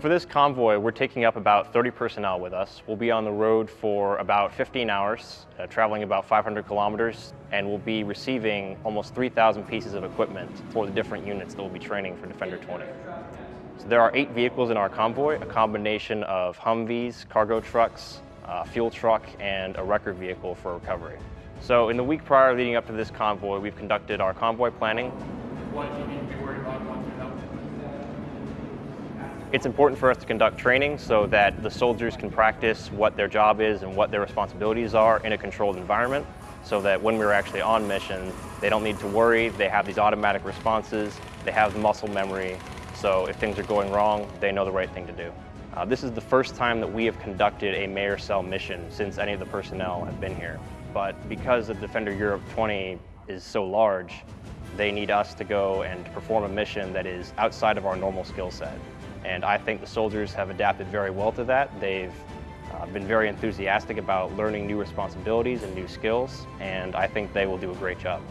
For this convoy, we're taking up about 30 personnel with us. We'll be on the road for about 15 hours, uh, traveling about 500 kilometers, and we'll be receiving almost 3,000 pieces of equipment for the different units that we'll be training for Defender 20. So there are eight vehicles in our convoy, a combination of Humvees, cargo trucks, a fuel truck, and a wrecker vehicle for recovery. So in the week prior leading up to this convoy, we've conducted our convoy planning. What do you need to be worried about? It's important for us to conduct training so that the soldiers can practice what their job is and what their responsibilities are in a controlled environment so that when we're actually on mission, they don't need to worry, they have these automatic responses, they have the muscle memory, so if things are going wrong, they know the right thing to do. Uh, this is the first time that we have conducted a Mayor Cell mission since any of the personnel have been here. But because the Defender Europe 20 is so large, they need us to go and perform a mission that is outside of our normal skill set. And I think the soldiers have adapted very well to that. They've uh, been very enthusiastic about learning new responsibilities and new skills, and I think they will do a great job.